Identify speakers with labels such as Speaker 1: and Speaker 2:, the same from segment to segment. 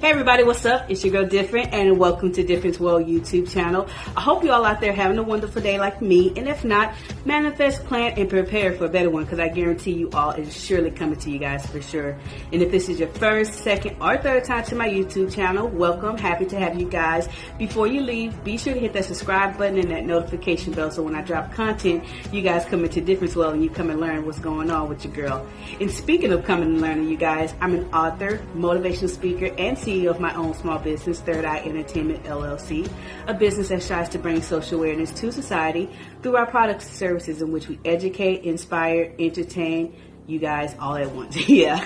Speaker 1: Hey everybody, what's up? It's your girl Different and welcome to Difference World YouTube channel. I hope you all out there having a wonderful day like me and if not, manifest, plan, and prepare for a better one because I guarantee you all is surely coming to you guys for sure. And if this is your first, second, or third time to my YouTube channel, welcome. Happy to have you guys. Before you leave, be sure to hit that subscribe button and that notification bell so when I drop content, you guys come into Difference World and you come and learn what's going on with your girl. And speaking of coming and learning, you guys, I'm an author, motivational speaker, and CEO of my own small business, Third Eye Entertainment LLC, a business that strives to bring social awareness to society through our products and services in which we educate, inspire, entertain, you guys all at once. yeah.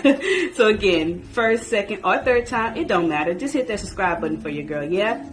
Speaker 1: so again, first, second, or third time, it don't matter. Just hit that subscribe button for your girl. Yeah.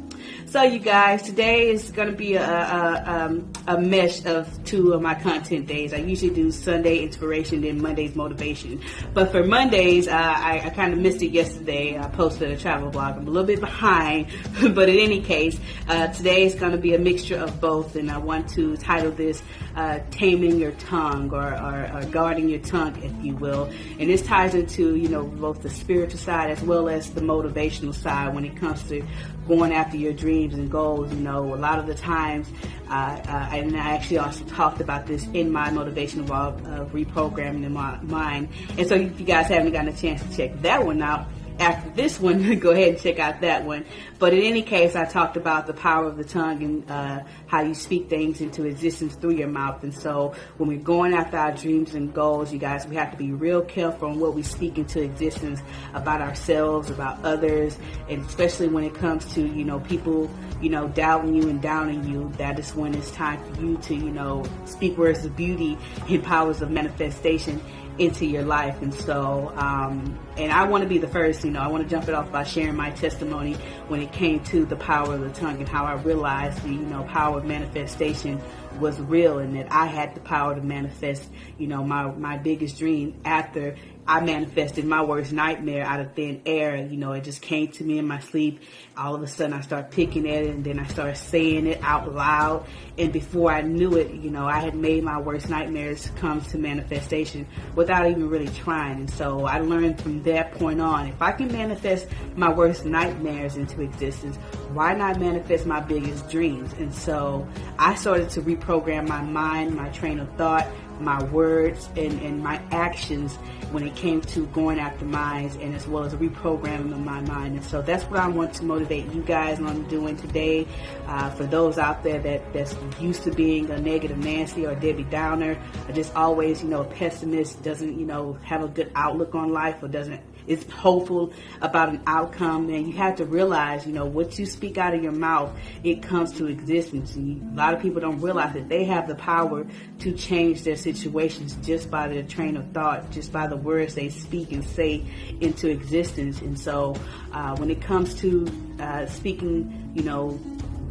Speaker 1: So you guys, today is going to be a, a, um, a, mesh of two of my content days. I usually do Sunday inspiration, then Monday's motivation. But for Mondays, uh, I, I kind of missed it yesterday. I posted a travel blog. I'm a little bit behind, but in any case, uh, today is going to be a mixture of both. And I want to title this uh, Taming Your Tongue or, or, or Guarding Your Tongue, if you will. And this ties into, you know, both the spiritual side as well as the motivational side when it comes to going after your dreams and goals. You know, a lot of the times, uh, uh, and I actually also talked about this in my motivational blog, uh, reprogramming the mind. And so if you guys haven't gotten a chance to check that one out, after this one, go ahead and check out that one. But in any case, I talked about the power of the tongue and uh, how you speak things into existence through your mouth. And so when we're going after our dreams and goals, you guys, we have to be real careful on what we speak into existence about ourselves, about others, and especially when it comes to, you know, people, you know, doubting you and downing you. That is when it's time for you to, you know, speak words of beauty and powers of manifestation into your life. And so, um, and I want to be the first, you know, I want to jump it off by sharing my testimony when it came to the power of the tongue and how I realized the, you know, power of manifestation was real and that I had the power to manifest, you know, my, my biggest dream after I manifested my worst nightmare out of thin air. You know, it just came to me in my sleep. All of a sudden I started picking at it and then I started saying it out loud. And before I knew it, you know, I had made my worst nightmares come to manifestation without even really trying. And so I learned from that point on, if I can manifest my worst nightmares into existence, why not manifest my biggest dreams? And so I started to reprogram my mind, my train of thought, my words and, and my actions when it came to going after minds and as well as reprogramming of my mind. And so that's what I want to motivate you guys on doing today. Uh, for those out there that, that's used to being a negative Nancy or Debbie Downer, or just always, you know, a pessimist, doesn't, you know, have a good outlook on life or doesn't is hopeful about an outcome, and you have to realize, you know, what you speak out of your mouth, it comes to existence. And a lot of people don't realize that they have the power to change their situations just by their train of thought, just by the words they speak and say into existence. And so, uh, when it comes to uh, speaking, you know,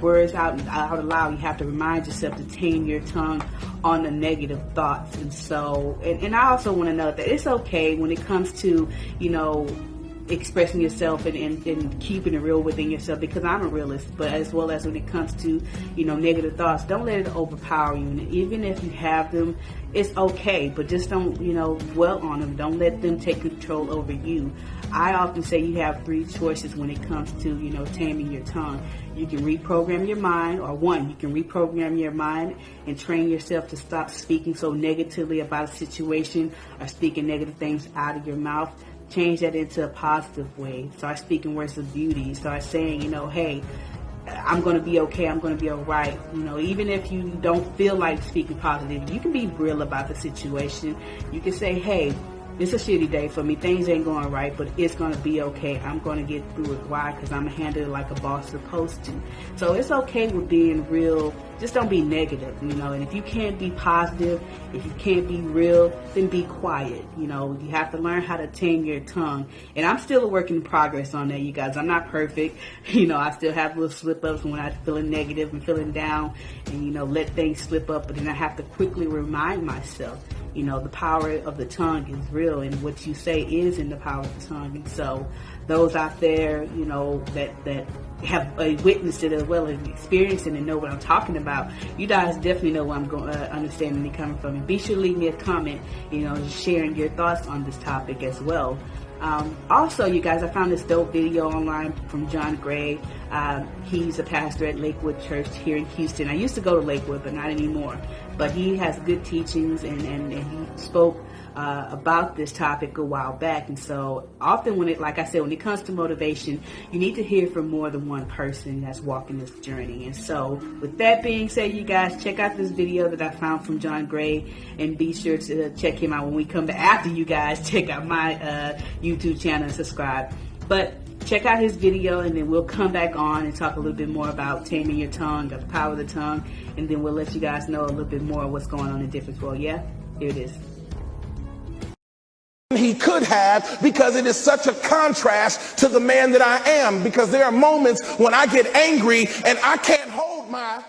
Speaker 1: words out out aloud, you have to remind yourself to tame your tongue on the negative thoughts. And so, and, and I also want to know that it's okay when it comes to, you know, expressing yourself and, and, and, keeping it real within yourself because I'm a realist, but as well as when it comes to, you know, negative thoughts, don't let it overpower you. And even if you have them, it's okay, but just don't, you know, dwell on them. Don't let them take control over you. I often say you have three choices when it comes to, you know, taming your tongue. You can reprogram your mind, or one, you can reprogram your mind and train yourself to stop speaking so negatively about a situation or speaking negative things out of your mouth change that into a positive way. Start speaking words of beauty. Start saying, you know, hey, I'm going to be okay. I'm going to be all right. You know, even if you don't feel like speaking positive, you can be real about the situation. You can say, hey, it's a shitty day for me. Things ain't going right, but it's going to be okay. I'm going to get through it. Why? Because I'm handling it like a boss supposed to. So it's okay with being real. Just don't be negative, you know. And if you can't be positive, if you can't be real, then be quiet. You know, you have to learn how to tame your tongue. And I'm still a work in progress on that, you guys. I'm not perfect. You know, I still have little slip ups when I'm feeling negative and feeling down and, you know, let things slip up. But then I have to quickly remind myself you know, the power of the tongue is real and what you say is in the power of the tongue. And so those out there, you know, that, that have uh, witnessed it as well as experienced it and know what I'm talking about, you guys definitely know where I'm going, uh, understanding it coming from. And be sure to leave me a comment, you know, sharing your thoughts on this topic as well. Um, also, you guys, I found this dope video online from John Gray. Um, he's a pastor at Lakewood Church here in Houston. I used to go to Lakewood, but not anymore. But he has good teachings, and, and, and he spoke uh, about this topic a while back. And so often when it, like I said, when it comes to motivation, you need to hear from more than one person that's walking this journey. And so with that being said, you guys check out this video that I found from John Gray and be sure to check him out when we come back after you guys check out my uh, YouTube channel and subscribe. But check out his video and then we'll come back on and talk a little bit more about taming your tongue, the power of the tongue, and then we'll let you guys know a little bit more what's going on in Difference World. Yeah, here it is
Speaker 2: he could have because it is such a contrast to the man that I am because there are moments when I get angry and I can't hold my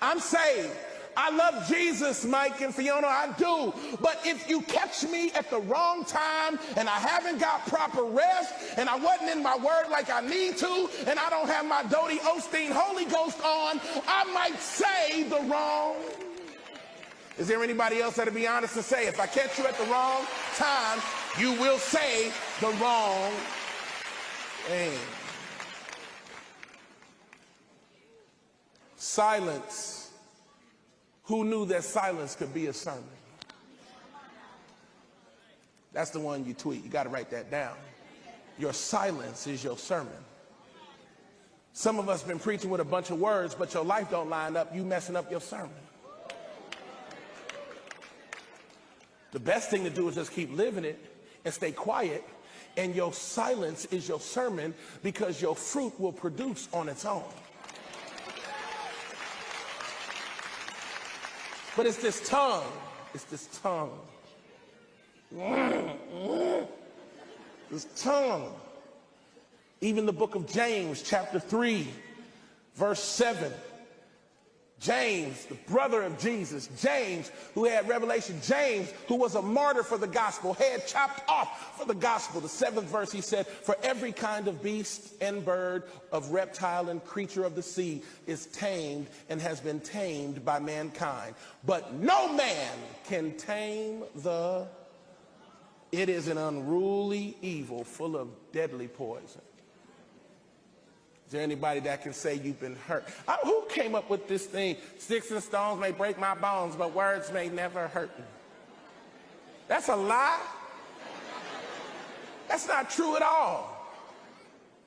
Speaker 2: I'm saved. I love Jesus, Mike and Fiona, I do. But if you catch me at the wrong time and I haven't got proper rest and I wasn't in my word like I need to and I don't have my Dodie Osteen Holy Ghost on, I might say the wrong is there anybody else that'll be honest and say, if I catch you at the wrong time, you will say the wrong thing? Silence. Who knew that silence could be a sermon? That's the one you tweet. You got to write that down. Your silence is your sermon. Some of us been preaching with a bunch of words, but your life don't line up. You messing up your sermon. The best thing to do is just keep living it and stay quiet. And your silence is your sermon because your fruit will produce on its own. But it's this tongue. It's this tongue. This tongue. Even the book of James, chapter 3, verse 7 James, the brother of Jesus, James, who had revelation, James, who was a martyr for the gospel, head chopped off for the gospel. The seventh verse, he said, For every kind of beast and bird, of reptile and creature of the sea is tamed and has been tamed by mankind. But no man can tame the, it is an unruly evil full of deadly poison. Is there anybody that can say you've been hurt? I, who came up with this thing? Sticks and stones may break my bones, but words may never hurt me. That's a lie. That's not true at all.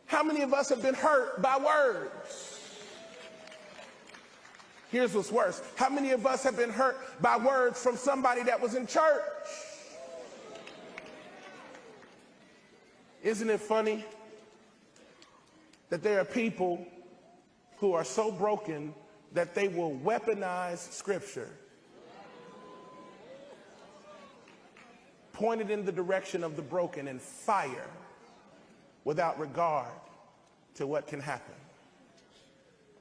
Speaker 2: How many of us have been hurt by words? Here's what's worse. How many of us have been hurt by words from somebody that was in church? Isn't it funny that there are people who are so broken that they will weaponize scripture pointed in the direction of the broken and fire without regard to what can happen.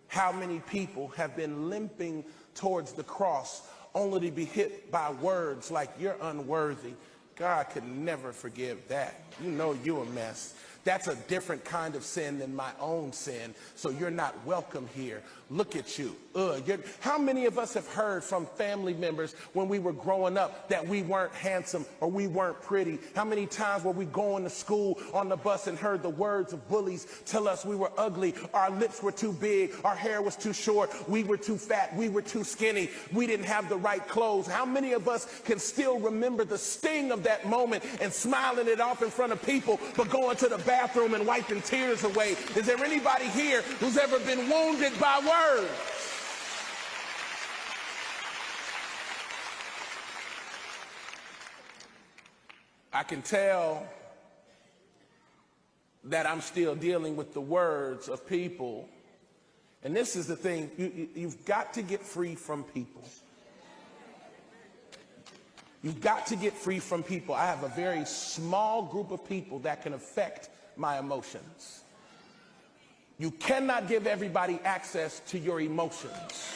Speaker 2: How many people have been limping towards the cross only to be hit by words like you're unworthy. God could never forgive that. You know you're a mess. That's a different kind of sin than my own sin. So you're not welcome here. Look at you. Ugh, how many of us have heard from family members when we were growing up that we weren't handsome or we weren't pretty? How many times were we going to school on the bus and heard the words of bullies tell us we were ugly, our lips were too big, our hair was too short, we were too fat, we were too skinny, we didn't have the right clothes? How many of us can still remember the sting of that moment and smiling it off in front of people, but going to the bathroom and wiping tears away? Is there anybody here who's ever been wounded by words? I can tell that I'm still dealing with the words of people. And this is the thing, you, have got to get free from people. You've got to get free from people. I have a very small group of people that can affect my emotions. You cannot give everybody access to your emotions.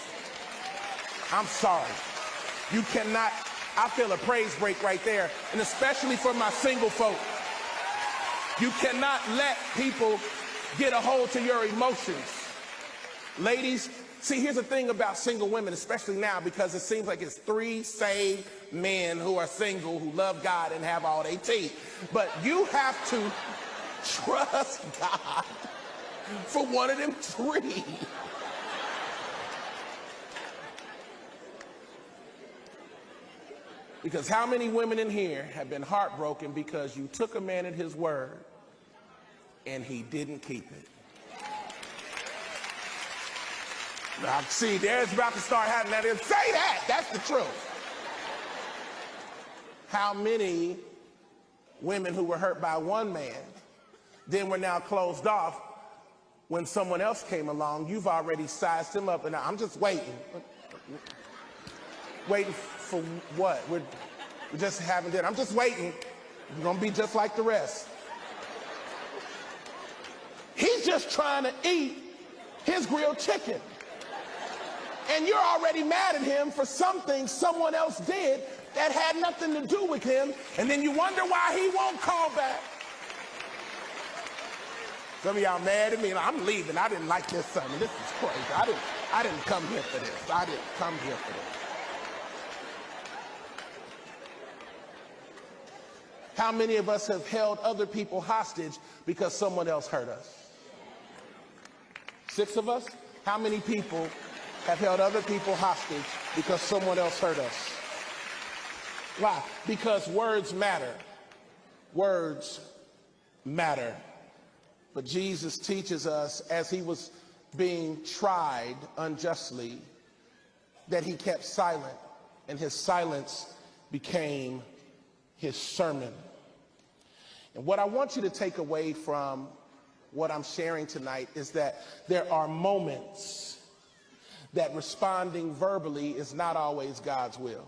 Speaker 2: I'm sorry. You cannot, I feel a praise break right there, and especially for my single folk. You cannot let people get a hold to your emotions. Ladies, See, here's the thing about single women, especially now, because it seems like it's three saved men who are single, who love God and have all they teeth. But you have to trust God for one of them three. Because how many women in here have been heartbroken because you took a man at his word and he didn't keep it? Now, see, there's about to start happening. Now, say that. That's the truth. How many women who were hurt by one man then were now closed off when someone else came along? You've already sized him up, and I'm just waiting. Waiting for what? We're, we just haven't done. I'm just waiting. You're going to be just like the rest. He's just trying to eat his grilled chicken and you're already mad at him for something someone else did that had nothing to do with him, and then you wonder why he won't call back. Some of y'all mad at me, I'm leaving. I didn't like this sermon. This is crazy. I didn't, I didn't come here for this. I didn't come here for this. How many of us have held other people hostage because someone else hurt us? Six of us? How many people have held other people hostage because someone else hurt us. Why? Because words matter. Words matter. But Jesus teaches us as he was being tried unjustly that he kept silent and his silence became his sermon. And what I want you to take away from what I'm sharing tonight is that there are moments that responding verbally is not always God's will.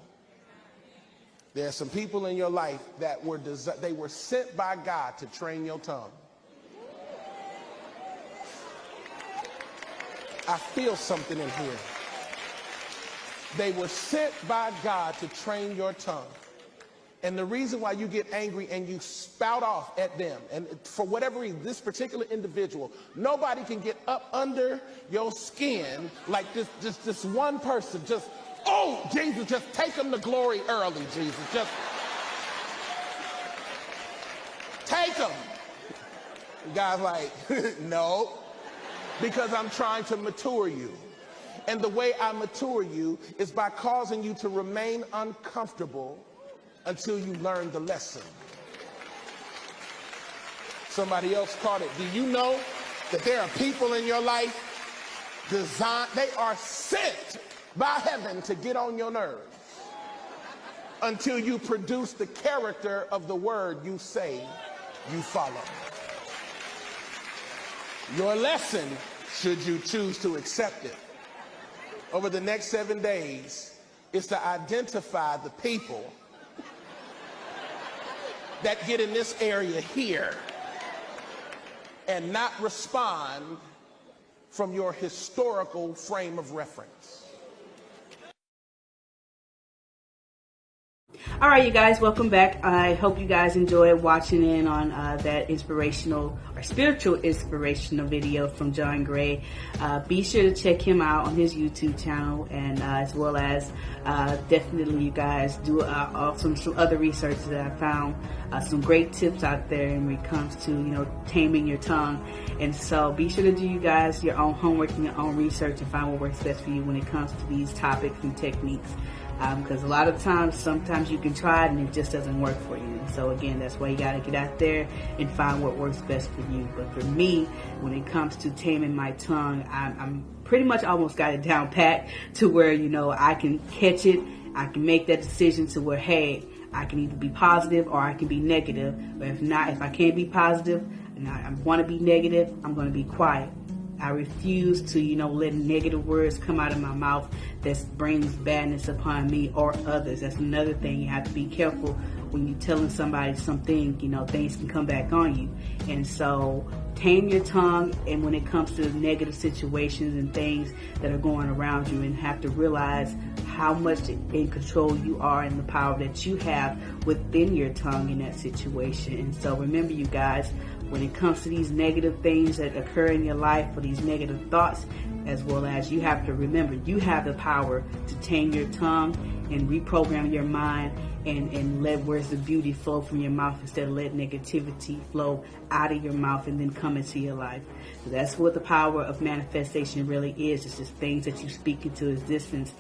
Speaker 2: There are some people in your life that were they were sent by God to train your tongue. I feel something in here. They were sent by God to train your tongue. And the reason why you get angry and you spout off at them, and for whatever reason, this particular individual, nobody can get up under your skin like this, just this one person. Just, oh, Jesus, just take them to glory early, Jesus. Just take them. The guy's like, no, because I'm trying to mature you. And the way I mature you is by causing you to remain uncomfortable until you learn the lesson. Somebody else caught it. Do you know that there are people in your life designed, they are sent by heaven to get on your nerves until you produce the character of the word you say you follow. Your lesson, should you choose to accept it, over the next seven days is to identify the people that get in this area here and not respond from your historical frame of reference.
Speaker 1: All right, you guys, welcome back. I hope you guys enjoyed watching in on uh, that inspirational or spiritual inspirational video from John Gray. Uh, be sure to check him out on his YouTube channel and uh, as well as uh, definitely you guys do uh, some, some other research that I found uh, some great tips out there when it comes to, you know, taming your tongue. And so be sure to do you guys your own homework and your own research and find what works best for you when it comes to these topics and techniques because um, a lot of times sometimes you can try it and it just doesn't work for you. So again that's why you got to get out there and find what works best for you. But for me when it comes to taming my tongue I'm, I'm pretty much almost got it down pat to where you know I can catch it. I can make that decision to where hey I can either be positive or I can be negative. But if not if I can't be positive and I, I want to be negative I'm going to be quiet I refuse to, you know, let negative words come out of my mouth that brings badness upon me or others. That's another thing. You have to be careful when you're telling somebody something, you know, things can come back on you. And so tame your tongue and when it comes to negative situations and things that are going around you and have to realize how much in control you are and the power that you have within your tongue in that situation. And so remember, you guys, when it comes to these negative things that occur in your life or these negative thoughts, as well as you have to remember, you have the power to tame your tongue and reprogram your mind and, and let words of beauty flow from your mouth instead of let negativity flow out of your mouth and then come into your life. So that's what the power of manifestation really is. It's just things that you speak into existence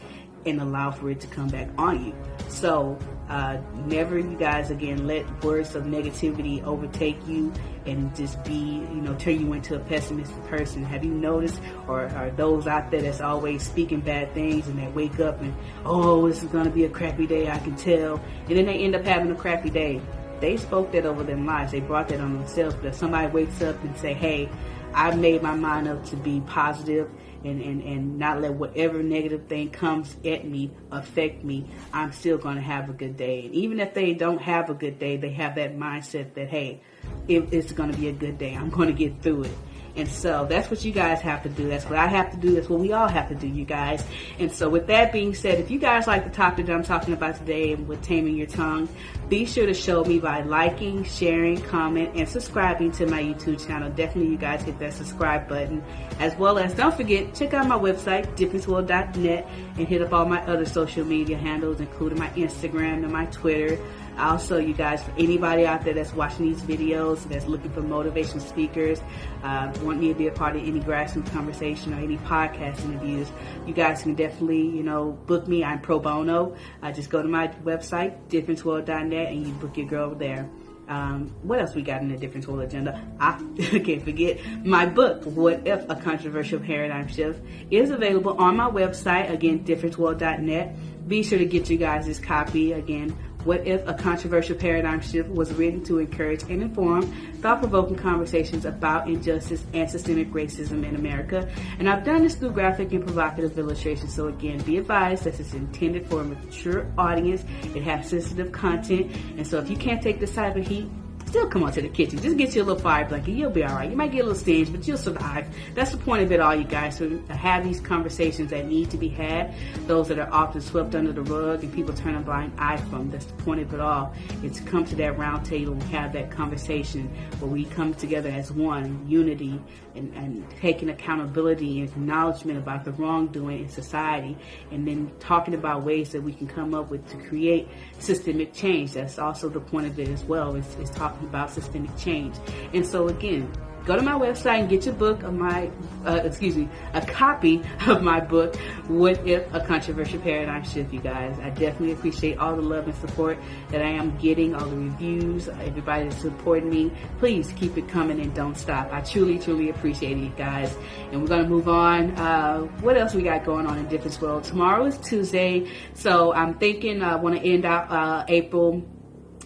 Speaker 1: and allow for it to come back on you. So uh, never, you guys, again, let words of negativity overtake you and just be, you know, turn you into a pessimistic person. Have you noticed, or are those out there that's always speaking bad things and they wake up and, oh, this is going to be a crappy day, I can tell. And then they end up having a crappy day. They spoke that over their lives. They brought that on themselves. But if somebody wakes up and say, hey, I've made my mind up to be positive and, and, and not let whatever negative thing comes at me affect me, I'm still going to have a good day. And even if they don't have a good day, they have that mindset that, hey, it, it's going to be a good day. I'm going to get through it. And so that's what you guys have to do. That's what I have to do. That's what we all have to do, you guys. And so with that being said, if you guys like the topic that I'm talking about today with taming your tongue, be sure to show me by liking, sharing, comment, and subscribing to my YouTube channel. Definitely you guys hit that subscribe button. As well as don't forget, check out my website, differenceworld.net and hit up all my other social media handles, including my Instagram and my Twitter. Also, you guys, for anybody out there that's watching these videos, that's looking for motivation speakers, uh, want me to be a part of any grassroots conversation or any podcast interviews, you guys can definitely, you know, book me. I'm pro bono. Uh, just go to my website, differenceworld.net, and you book your girl there. Um, what else we got in the difference world agenda? I can't forget my book, What If a Controversial Paradigm Shift, is available on my website, again, differenceworld.net. Be sure to get you guys this copy again. What if a controversial paradigm shift was written to encourage and inform thought provoking conversations about injustice and systemic racism in America? And I've done this through graphic and provocative illustrations. So, again, be advised that it's intended for a mature audience. It has sensitive content. And so, if you can't take type of heat, still come on to the kitchen. Just get you a little fire blanket. You'll be all right. You might get a little stinged, but you'll survive. That's the point of it all, you guys. So to have these conversations that need to be had, those that are often swept under the rug and people turn a blind eye from. That's the point of it all. It's come to that round table and have that conversation where we come together as one, unity, and, and taking accountability and acknowledgement about the wrongdoing in society, and then talking about ways that we can come up with to create systemic change. That's also the point of it as well. Is talking about systemic change. And so again, go to my website and get your book of my, uh, excuse me, a copy of my book, What If a Controversial Paradigm Shift, you guys. I definitely appreciate all the love and support that I am getting, all the reviews, everybody that's supporting me. Please keep it coming and don't stop. I truly, truly appreciate it, guys. And we're going to move on. Uh, what else we got going on in Difference World? Tomorrow is Tuesday, so I'm thinking I want to end out uh, April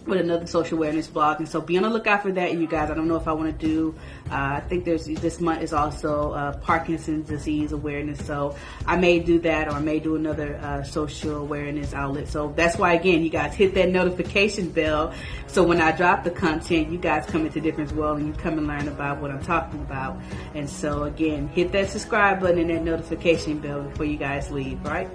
Speaker 1: with another social awareness blog. And so be on the lookout for that you guys. I don't know if i want to do uh, i think there's this month is also uh, parkinson's disease awareness. So i may do that or i may do another uh, social awareness outlet. So that's why again you guys hit that notification bell. So when i drop the content you guys come into difference world and you come and learn about what i'm talking about. And so again hit that subscribe button and that notification bell before you guys leave right?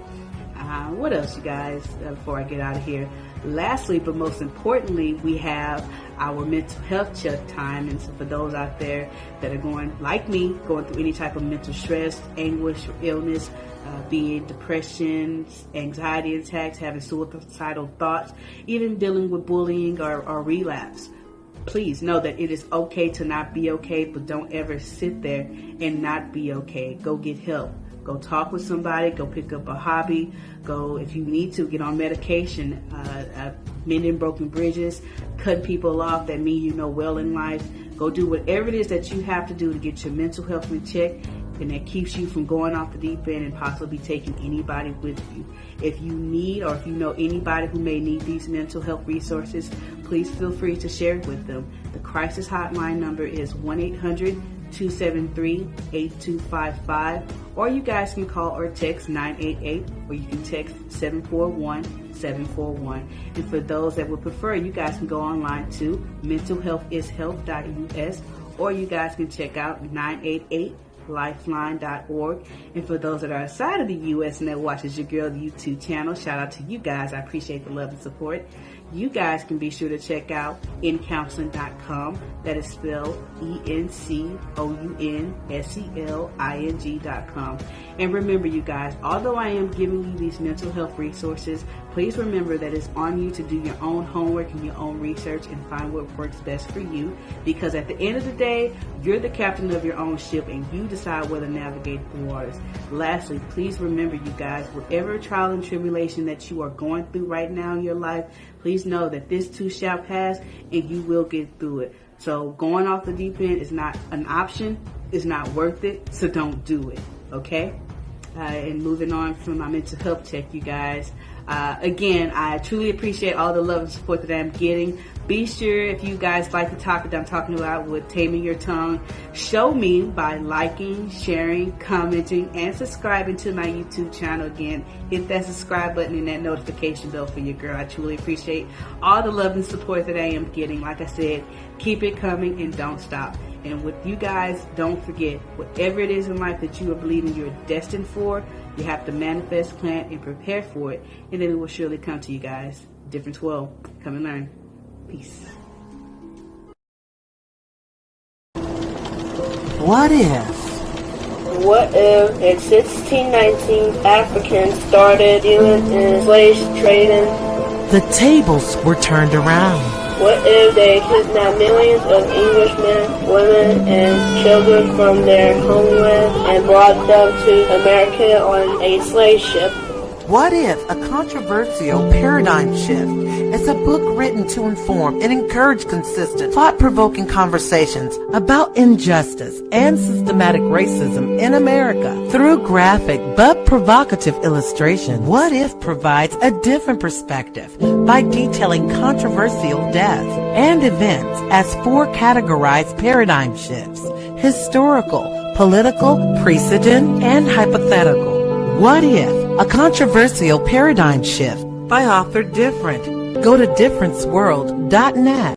Speaker 1: Uh, what else you guys uh, before i get out of here Lastly, but most importantly, we have our mental health check time. And so for those out there that are going, like me, going through any type of mental stress, anguish, or illness, uh, be it depression, anxiety attacks, having suicidal thoughts, even dealing with bullying or, or relapse please know that it is okay to not be okay, but don't ever sit there and not be okay. Go get help. Go talk with somebody. Go pick up a hobby. Go, if you need to, get on medication. Uh, uh, mending broken bridges, cut people off that mean you know well in life. Go do whatever it is that you have to do to get your mental health in check and that keeps you from going off the deep end and possibly taking anybody with you. If you need or if you know anybody who may need these mental health resources, please feel free to share it with them. The crisis hotline number is 1 800 273 8255, or you guys can call or text 988, or you can text 741 741. And for those that would prefer, you guys can go online to mentalhealthishealth.us, or you guys can check out 988 lifeline.org. And for those that are outside of the U.S. and that watches your girl YouTube channel, shout out to you guys. I appreciate the love and support. You guys can be sure to check out encounseling.com. That is spelled E-N-C-O-U-N-S-E-L-I-N-G.com. And remember, you guys, although I am giving you these mental health resources, please remember that it's on you to do your own homework and your own research and find what works best for you. Because at the end of the day, you're the captain of your own ship and you decide whether to navigate the waters. Lastly, please remember, you guys, whatever trial and tribulation that you are going through right now in your life, please know that this too shall pass and you will get through it. So going off the deep end is not an option. It's not worth it. So don't do it. Okay? Uh, and moving on from my mental health check, you guys. Uh, again, I truly appreciate all the love and support that I'm getting. Be sure if you guys like the topic that I'm talking about with taming your tongue, show me by liking, sharing, commenting, and subscribing to my YouTube channel. Again, hit that subscribe button and that notification bell for your girl. I truly appreciate all the love and support that I am getting. Like I said, keep it coming and don't stop. And with you guys, don't forget, whatever it is in life that you are believing you're destined for, you have to manifest, plan, and prepare for it, and then it will surely come to you guys. Difference World. Come and learn. Peace.
Speaker 3: What if?
Speaker 4: What if in 1619 Africans started dealing in slave trading?
Speaker 3: The tables were turned around.
Speaker 4: What if they kidnapped millions of Englishmen, women, and children from their homeland and brought them to America on a slave ship?
Speaker 3: What if a controversial paradigm shift is a book written to inform and encourage consistent, thought-provoking conversations about injustice and systematic racism in America through graphic but provocative illustration? What if provides a different perspective by detailing controversial deaths and events as four categorized paradigm shifts: historical, political, precedent, and hypothetical. What if? A controversial paradigm shift by author Different. Go to differenceworld.net.